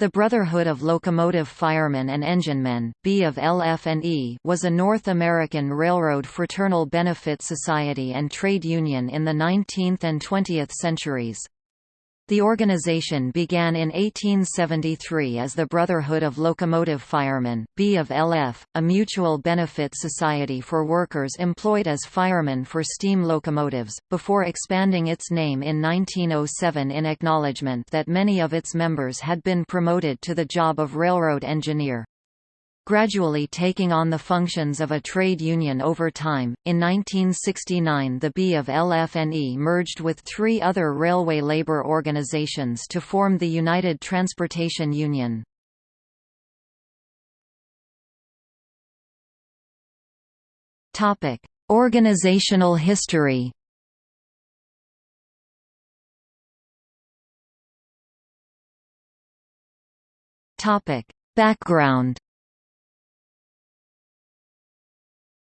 The Brotherhood of Locomotive Firemen and Enginemen B of LF&E was a North American railroad fraternal benefit society and trade union in the 19th and 20th centuries. The organization began in 1873 as the Brotherhood of Locomotive Firemen B of LF, a mutual benefit society for workers employed as firemen for steam locomotives, before expanding its name in 1907 in acknowledgement that many of its members had been promoted to the job of railroad engineer gradually taking on the functions of a trade union over time. In 1969, the B of LF&E merged with three other railway labor organizations to form the United Transportation Union. Topic: Organizational history. Topic: Background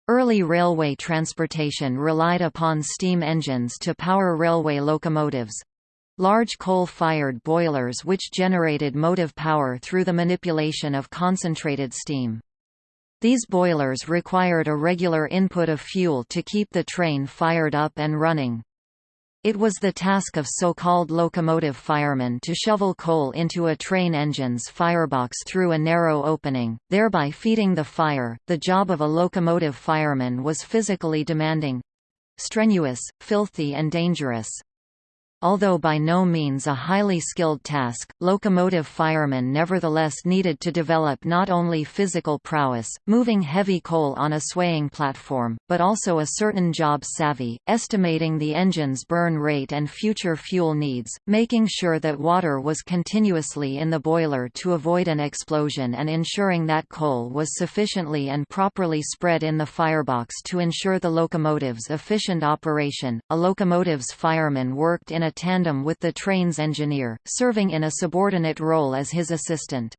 Early railway transportation relied upon steam engines to power railway locomotives. Large coal-fired boilers which generated motive power through the manipulation of concentrated steam. These boilers required a regular input of fuel to keep the train fired up and running. It was the task of so-called locomotive firemen to shovel coal into a train engine's firebox through a narrow opening, thereby feeding the fire. The job of a locomotive fireman was physically demanding strenuous, filthy and dangerous. Although by no means a highly skilled task, locomotive firemen nevertheless needed to develop not only physical prowess, moving heavy coal on a swaying platform, but also a certain job savvy, estimating the engine's burn rate and future fuel needs, making sure that water was continuously in the boiler to avoid an explosion and ensuring that coal was sufficiently and properly spread in the firebox to ensure the locomotive's efficient operation. A locomotive's fireman worked in a tandem with the train's engineer, serving in a subordinate role as his assistant.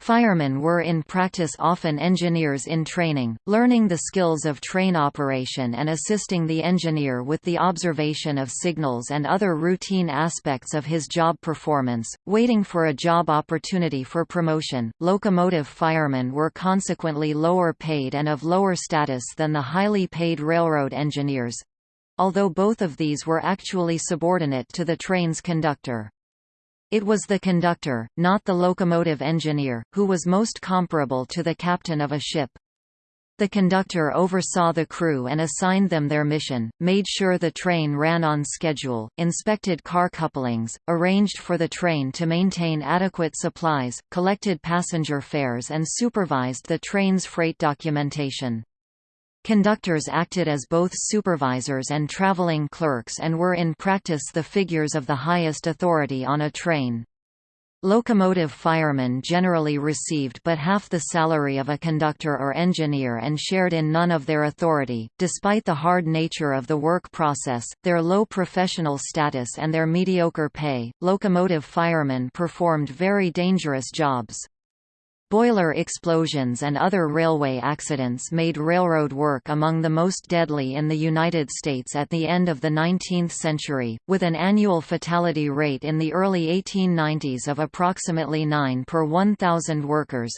Firemen were in practice often engineers in training, learning the skills of train operation and assisting the engineer with the observation of signals and other routine aspects of his job performance, waiting for a job opportunity for promotion. Locomotive firemen were consequently lower paid and of lower status than the highly paid railroad engineers, although both of these were actually subordinate to the train's conductor. It was the conductor, not the locomotive engineer, who was most comparable to the captain of a ship. The conductor oversaw the crew and assigned them their mission, made sure the train ran on schedule, inspected car couplings, arranged for the train to maintain adequate supplies, collected passenger fares and supervised the train's freight documentation. Conductors acted as both supervisors and traveling clerks and were in practice the figures of the highest authority on a train. Locomotive firemen generally received but half the salary of a conductor or engineer and shared in none of their authority. Despite the hard nature of the work process, their low professional status and their mediocre pay, locomotive firemen performed very dangerous jobs. Boiler explosions and other railway accidents made railroad work among the most deadly in the United States at the end of the 19th century, with an annual fatality rate in the early 1890s of approximately 9 per 1,000 workers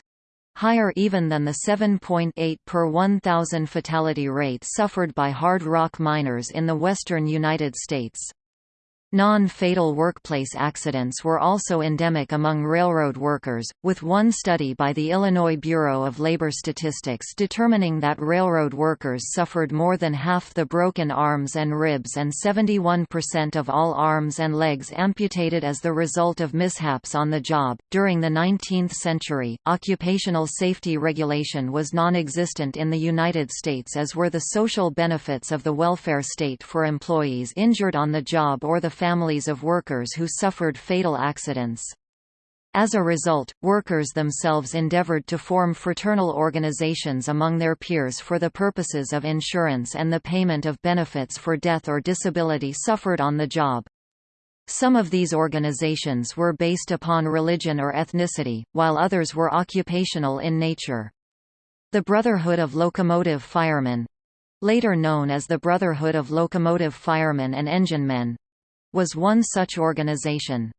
higher even than the 7.8 per 1,000 fatality rate suffered by hard rock miners in the western United States. Non-fatal workplace accidents were also endemic among railroad workers, with one study by the Illinois Bureau of Labor Statistics determining that railroad workers suffered more than half the broken arms and ribs and 71% of all arms and legs amputated as the result of mishaps on the job. During the 19th century, occupational safety regulation was non-existent in the United States as were the social benefits of the welfare state for employees injured on the job or the families of workers who suffered fatal accidents. As a result, workers themselves endeavored to form fraternal organizations among their peers for the purposes of insurance and the payment of benefits for death or disability suffered on the job. Some of these organizations were based upon religion or ethnicity, while others were occupational in nature. The Brotherhood of Locomotive Firemen—later known as the Brotherhood of Locomotive Firemen and Enginemen, was one such organization.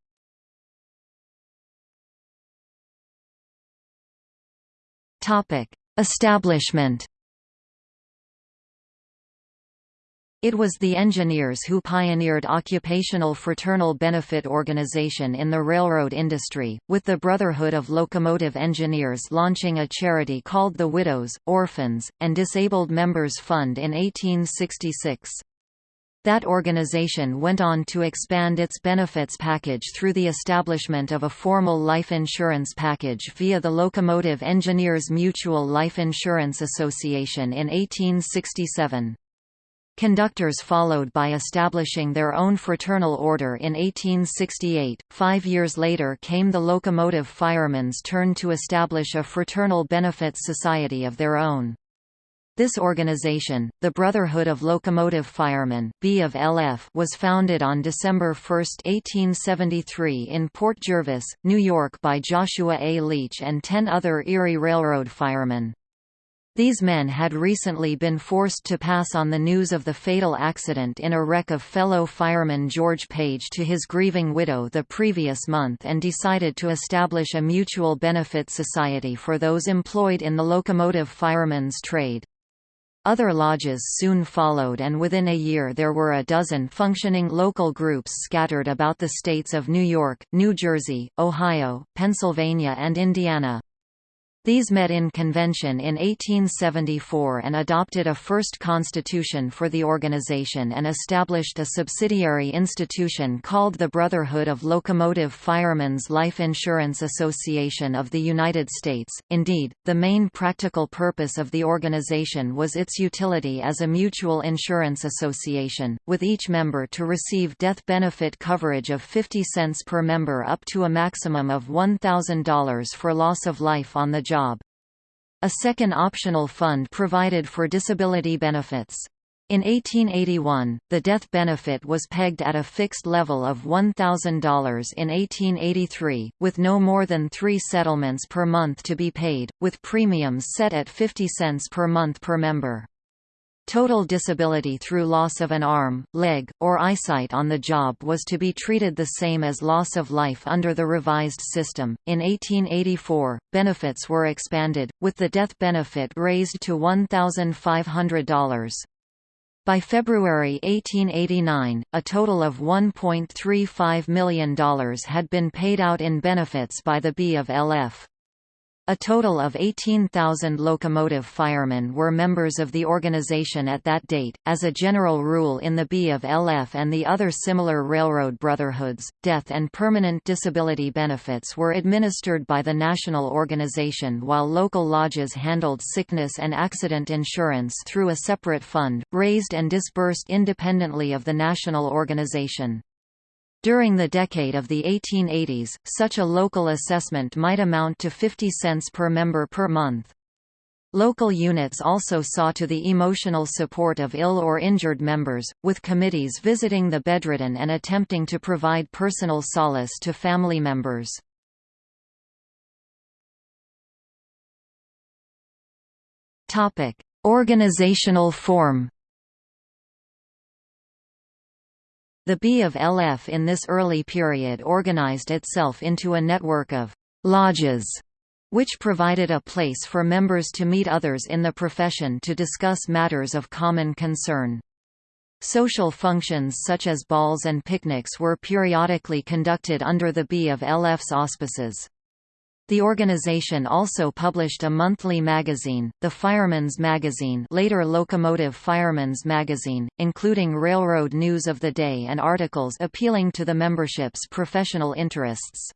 Establishment It was the engineers who pioneered occupational fraternal benefit organization in the railroad industry, with the Brotherhood of Locomotive Engineers launching a charity called the Widows, Orphans, and Disabled Members Fund in 1866. That organization went on to expand its benefits package through the establishment of a formal life insurance package via the Locomotive Engineers Mutual Life Insurance Association in 1867. Conductors followed by establishing their own fraternal order in 1868. Five years later came the locomotive firemen's turn to establish a fraternal benefits society of their own. This organization, the Brotherhood of Locomotive Firemen B of LF, was founded on December 1, 1873 in Port Jervis, New York by Joshua A. Leach and ten other Erie Railroad firemen. These men had recently been forced to pass on the news of the fatal accident in a wreck of fellow fireman George Page to his grieving widow the previous month and decided to establish a mutual benefit society for those employed in the locomotive fireman's trade. Other lodges soon followed and within a year there were a dozen functioning local groups scattered about the states of New York, New Jersey, Ohio, Pennsylvania and Indiana. These met in convention in 1874 and adopted a first constitution for the organization and established a subsidiary institution called the Brotherhood of Locomotive Firemen's Life Insurance Association of the United States. Indeed, the main practical purpose of the organization was its utility as a mutual insurance association, with each member to receive death benefit coverage of 50 cents per member up to a maximum of $1,000 for loss of life on the job job. A second optional fund provided for disability benefits. In 1881, the death benefit was pegged at a fixed level of $1,000 in 1883, with no more than three settlements per month to be paid, with premiums set at 50 cents per month per member. Total disability through loss of an arm, leg, or eyesight on the job was to be treated the same as loss of life under the revised system. In 1884, benefits were expanded, with the death benefit raised to $1,500. By February 1889, a total of $1.35 million had been paid out in benefits by the B of LF. A total of 18,000 locomotive firemen were members of the organization at that date. As a general rule in the B of LF and the other similar railroad brotherhoods, death and permanent disability benefits were administered by the national organization while local lodges handled sickness and accident insurance through a separate fund, raised and disbursed independently of the national organization. During the decade of the 1880s, such a local assessment might amount to 50 cents per member per month. Local units also saw to the emotional support of ill or injured members, with committees visiting the bedridden and attempting to provide personal solace to family members. Organizational form The B of LF in this early period organized itself into a network of «lodges» which provided a place for members to meet others in the profession to discuss matters of common concern. Social functions such as balls and picnics were periodically conducted under the B of LF's auspices. The organization also published a monthly magazine, the Fireman's Magazine later Locomotive Fireman's Magazine, including railroad news of the day and articles appealing to the membership's professional interests.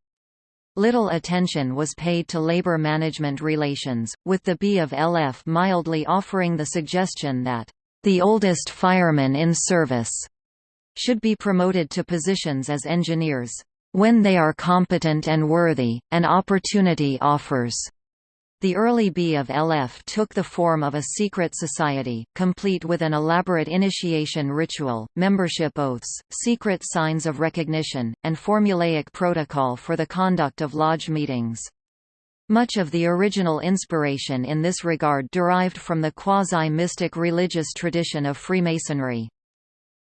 Little attention was paid to labor management relations, with the B of LF mildly offering the suggestion that, "...the oldest firemen in service," should be promoted to positions as engineers when they are competent and worthy, an opportunity offers. The early B of LF took the form of a secret society, complete with an elaborate initiation ritual, membership oaths, secret signs of recognition, and formulaic protocol for the conduct of lodge meetings. Much of the original inspiration in this regard derived from the quasi-mystic religious tradition of Freemasonry.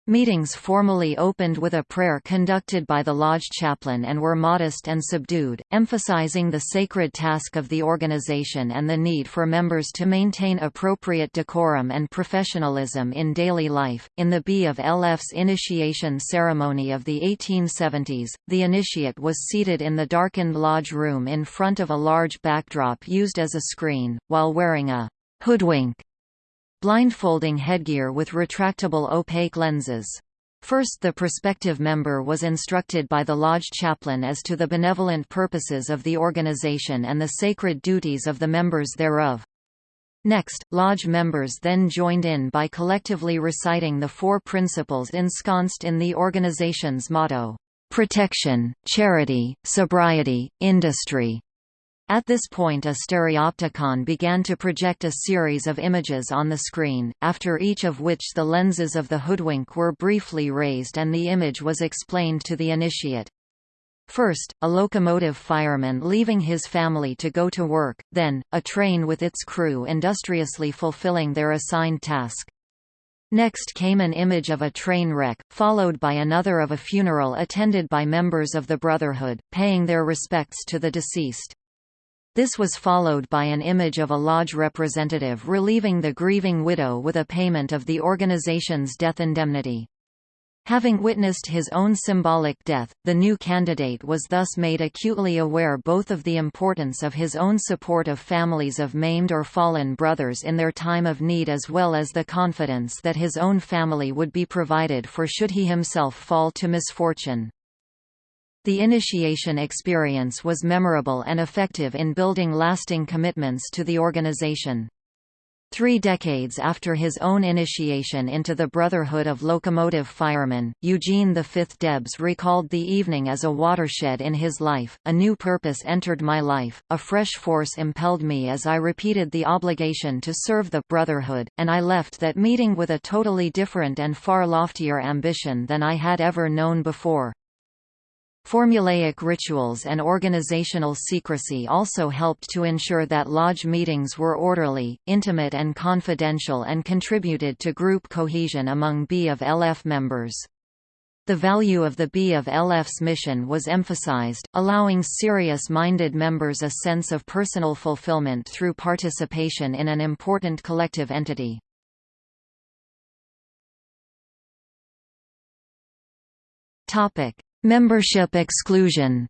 Meetings formally opened with a prayer conducted by the lodge chaplain and were modest and subdued, emphasizing the sacred task of the organization and the need for members to maintain appropriate decorum and professionalism in daily life. In the B of LF's initiation ceremony of the 1870s, the initiate was seated in the darkened lodge room in front of a large backdrop used as a screen, while wearing a hoodwink Blindfolding headgear with retractable opaque lenses. First the prospective member was instructed by the lodge chaplain as to the benevolent purposes of the organization and the sacred duties of the members thereof. Next, lodge members then joined in by collectively reciting the four principles ensconced in the organization's motto, "...protection, charity, sobriety, industry." At this point a stereopticon began to project a series of images on the screen, after each of which the lenses of the hoodwink were briefly raised and the image was explained to the initiate. First, a locomotive fireman leaving his family to go to work, then, a train with its crew industriously fulfilling their assigned task. Next came an image of a train wreck, followed by another of a funeral attended by members of the Brotherhood, paying their respects to the deceased. This was followed by an image of a lodge representative relieving the grieving widow with a payment of the organization's death indemnity. Having witnessed his own symbolic death, the new candidate was thus made acutely aware both of the importance of his own support of families of maimed or fallen brothers in their time of need as well as the confidence that his own family would be provided for should he himself fall to misfortune. The initiation experience was memorable and effective in building lasting commitments to the organization. Three decades after his own initiation into the Brotherhood of Locomotive Firemen, Eugene V. Debs recalled the evening as a watershed in his life. A new purpose entered my life, a fresh force impelled me as I repeated the obligation to serve the Brotherhood, and I left that meeting with a totally different and far loftier ambition than I had ever known before. Formulaic rituals and organizational secrecy also helped to ensure that lodge meetings were orderly, intimate and confidential and contributed to group cohesion among B of LF members. The value of the B of LF's mission was emphasized, allowing serious-minded members a sense of personal fulfillment through participation in an important collective entity. Topic: Membership exclusion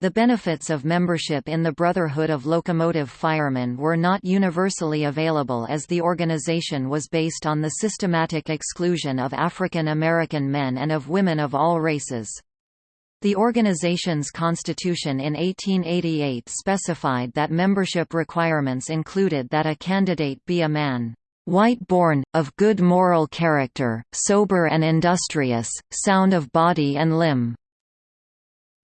The benefits of membership in the Brotherhood of Locomotive Firemen were not universally available as the organization was based on the systematic exclusion of African American men and of women of all races. The organization's constitution in 1888 specified that membership requirements included that a candidate be a man white-born, of good moral character, sober and industrious, sound of body and limb.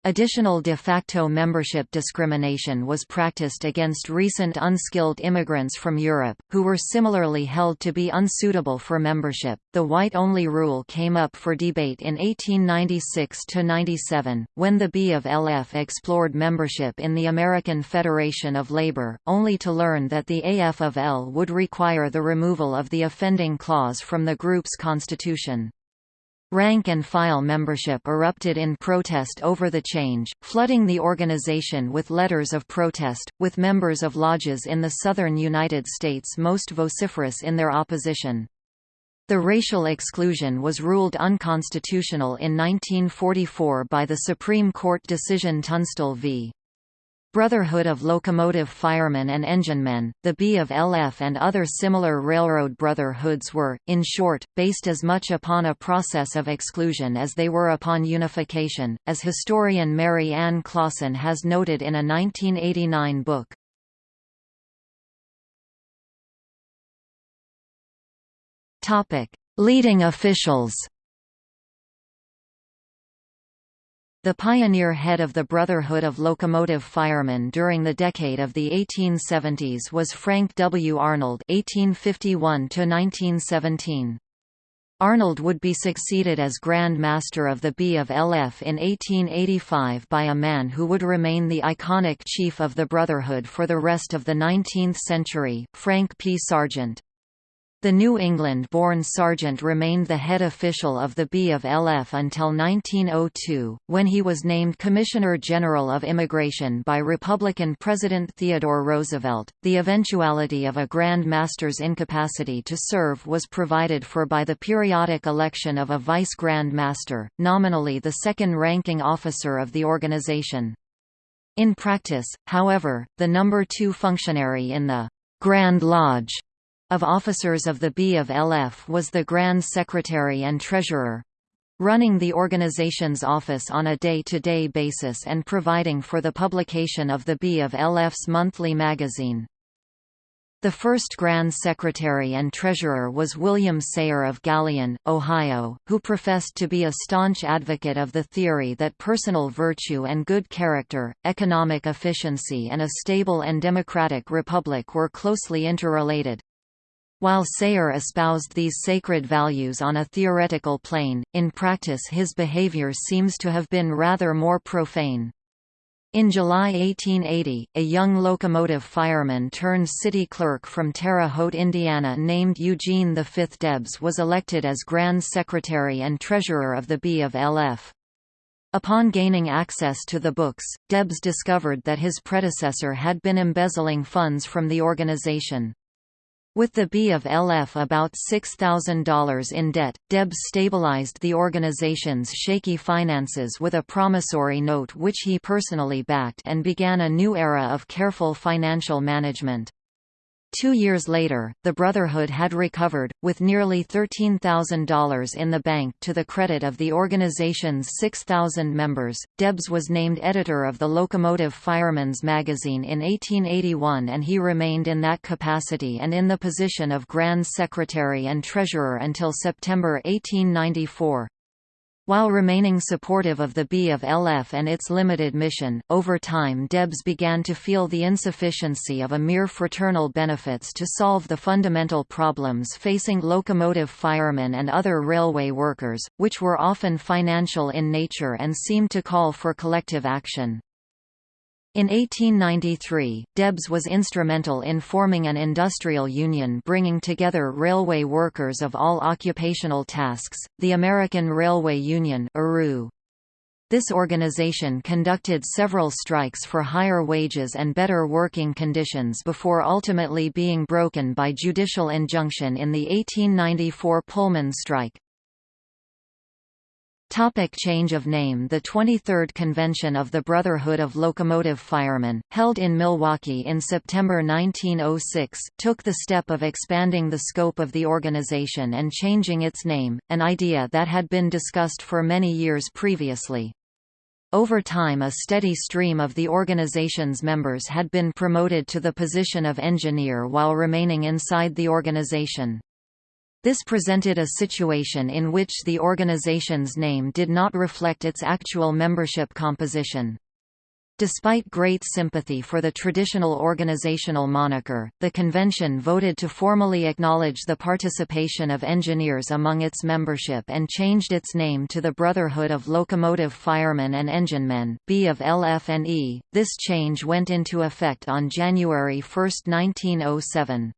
Additional de facto membership discrimination was practiced against recent unskilled immigrants from Europe, who were similarly held to be unsuitable for membership. The white only rule came up for debate in 1896 97, when the B of LF explored membership in the American Federation of Labor, only to learn that the AF of L would require the removal of the offending clause from the group's constitution. Rank-and-file membership erupted in protest over the change, flooding the organization with letters of protest, with members of lodges in the southern United States most vociferous in their opposition. The racial exclusion was ruled unconstitutional in 1944 by the Supreme Court decision Tunstall v. Brotherhood of Locomotive Firemen and Enginemen, the B of LF and other similar railroad brotherhoods were, in short, based as much upon a process of exclusion as they were upon unification, as historian Mary Ann Clawson has noted in a 1989 book. Leading officials The pioneer head of the Brotherhood of Locomotive Firemen during the decade of the 1870s was Frank W. Arnold (1851–1917). Arnold would be succeeded as Grand Master of the B of LF in 1885 by a man who would remain the iconic chief of the Brotherhood for the rest of the 19th century, Frank P. Sargent. The New England-born Sargent remained the head official of the B of LF until 1902, when he was named Commissioner General of Immigration by Republican President Theodore Roosevelt. The eventuality of a Grand Master's incapacity to serve was provided for by the periodic election of a Vice Grand Master, nominally the second-ranking officer of the organization. In practice, however, the number two functionary in the Grand Lodge of officers of the B of LF was the Grand Secretary and Treasurer running the organization's office on a day-to-day -day basis and providing for the publication of the B of LF's monthly magazine. The first Grand Secretary and Treasurer was William Sayer of Galion, Ohio, who professed to be a staunch advocate of the theory that personal virtue and good character, economic efficiency and a stable and democratic republic were closely interrelated. While Sayer espoused these sacred values on a theoretical plane, in practice his behavior seems to have been rather more profane. In July 1880, a young locomotive fireman turned city clerk from Terre Haute, Indiana named Eugene V. Debs was elected as Grand Secretary and Treasurer of the B of LF. Upon gaining access to the books, Debs discovered that his predecessor had been embezzling funds from the organization. With the B of LF about $6,000 in debt, Debs stabilized the organization's shaky finances with a promissory note which he personally backed and began a new era of careful financial management. Two years later, the Brotherhood had recovered, with nearly $13,000 in the bank to the credit of the organization's 6,000 members. Debs was named editor of the Locomotive Fireman's Magazine in 1881 and he remained in that capacity and in the position of Grand Secretary and Treasurer until September 1894. While remaining supportive of the B of LF and its limited mission, over time Debs began to feel the insufficiency of a mere fraternal benefits to solve the fundamental problems facing locomotive firemen and other railway workers, which were often financial in nature and seemed to call for collective action. In 1893, Debs was instrumental in forming an industrial union bringing together railway workers of all occupational tasks, the American Railway Union This organization conducted several strikes for higher wages and better working conditions before ultimately being broken by judicial injunction in the 1894 Pullman strike. Topic change of name The 23rd Convention of the Brotherhood of Locomotive Firemen, held in Milwaukee in September 1906, took the step of expanding the scope of the organization and changing its name, an idea that had been discussed for many years previously. Over time a steady stream of the organization's members had been promoted to the position of engineer while remaining inside the organization. This presented a situation in which the organization's name did not reflect its actual membership composition. Despite great sympathy for the traditional organizational moniker, the convention voted to formally acknowledge the participation of engineers among its membership and changed its name to the Brotherhood of Locomotive Firemen and Enginemen B of LF&E. This change went into effect on January 1, 1907.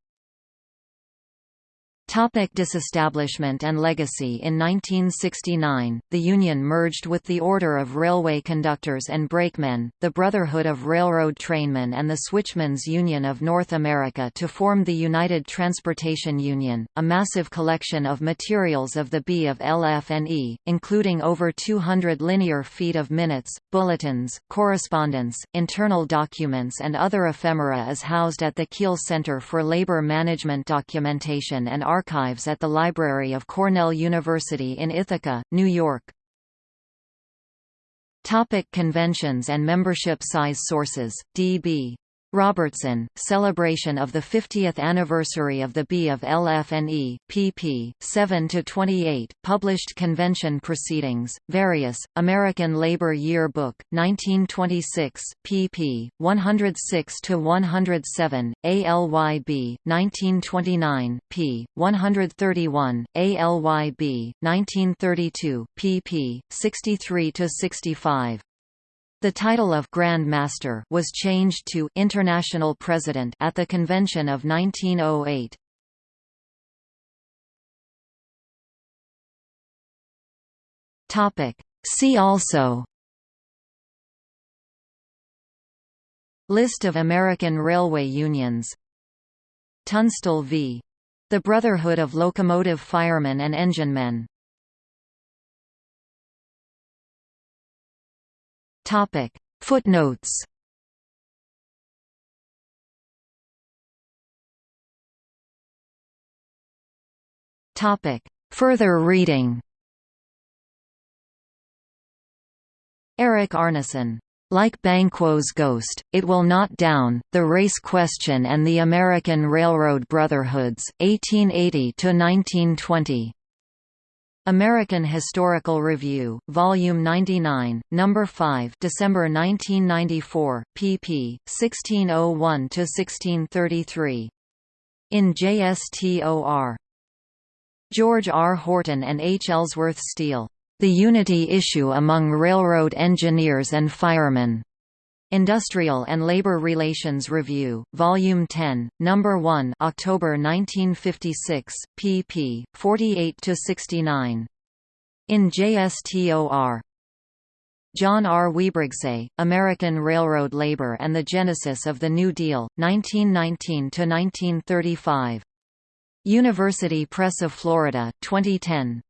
Topic disestablishment and legacy. In 1969, the Union merged with the Order of Railway Conductors and Brakemen, the Brotherhood of Railroad Trainmen and the Switchmen's Union of North America to form the United Transportation Union, a massive collection of materials of the B of LF&E, including over 200 linear feet of minutes, bulletins, correspondence, internal documents and other ephemera is housed at the Kheel Center for Labor Management Documentation and archives at the Library of Cornell University in Ithaca, New York. Topic conventions and membership size sources, D.B. Robertson, Celebration of the 50th Anniversary of the B of LF&E, pp. 7–28, Published Convention Proceedings, Various, American Labor Year Book, 1926, pp. 106–107, ALYB, 1929, p. 131, ALYB, 1932, pp. 63–65. The title of Grand Master was changed to International President at the convention of 1908. Topic. See also List of American railway unions Tunstall v. The Brotherhood of Locomotive Firemen and Enginemen Footnotes. Topic. Further reading. Eric Arnesen. Like Banquo's Ghost, It Will Not Down, The Race Question and the American Railroad Brotherhoods, 1880–1920. American Historical Review, Volume 99, Number 5, December 1994, pp. 1601–1633. In JSTOR. George R. Horton and H. Ellsworth Steele. The Unity Issue Among Railroad Engineers and Firemen. Industrial and Labor Relations Review, Volume 10, Number 1, October 1956, pp. 48–69. In JSTOR. John R. Huibregtse, American Railroad Labor and the Genesis of the New Deal, 1919–1935. University Press of Florida, 2010.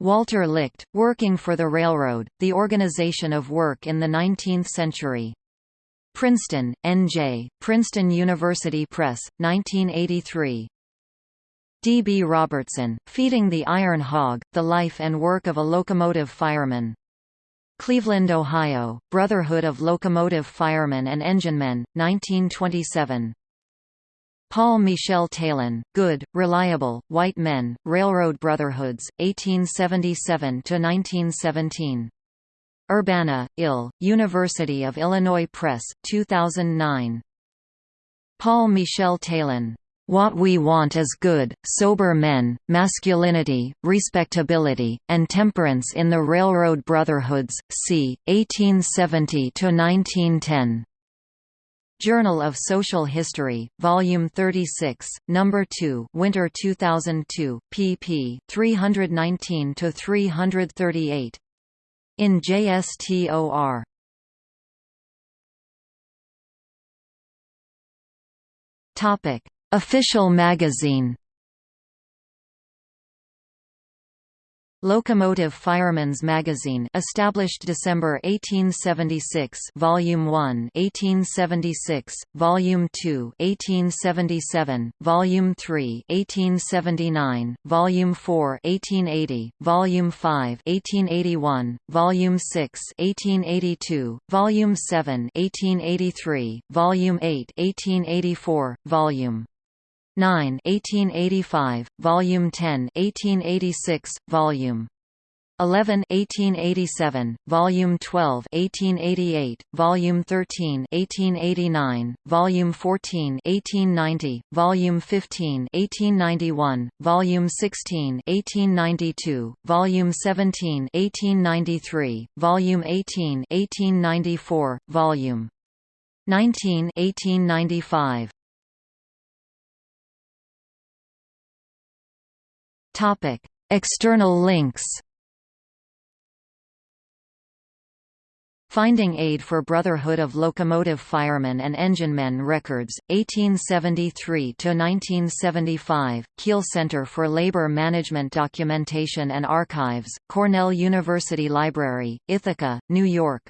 Walter Licht, Working for the Railroad, The Organization of Work in the Nineteenth Century. Princeton, N.J., Princeton University Press, 1983. D. B. Robertson, Feeding the Iron Hog, The Life and Work of a Locomotive Fireman. Cleveland, Ohio, Brotherhood of Locomotive Firemen and Enginemen, 1927. Paul Michel Taillon, Good, Reliable, White Men, Railroad Brotherhoods, 1877–1917. Urbana, Ill, University of Illinois Press, 2009. Paul Michel Taillon. What We Want is Good, Sober Men, Masculinity, Respectability, and Temperance in the Railroad Brotherhoods, c. 1870–1910. Journal of Social History, Volume 36, Number 2, Winter 2002, pp. 319 to 338. In JSTOR. Topic: Official magazine. Locomotive Fireman's Magazine established December 1876 Volume 1 1876 Volume 2 1877 Volume 3 1879 Volume 4 1880 Volume 5 1881 Volume 6 1882 Volume 7 1883 Volume 8 1884 Volume 9 1885, Volume 10 1886, Volume 11 1887, Volume 12 1888, Volume 13 1889, Volume 14 1890, Volume 15 1891, Volume 16 1892, Volume 17 1893, Volume 18 1894, Volume 19 1895. Topic: External links. Finding Aid for Brotherhood of Locomotive Firemen and Enginemen Records, 1873–1975, Kheel Center for Labor Management Documentation and Archives, Cornell University Library, Ithaca, New York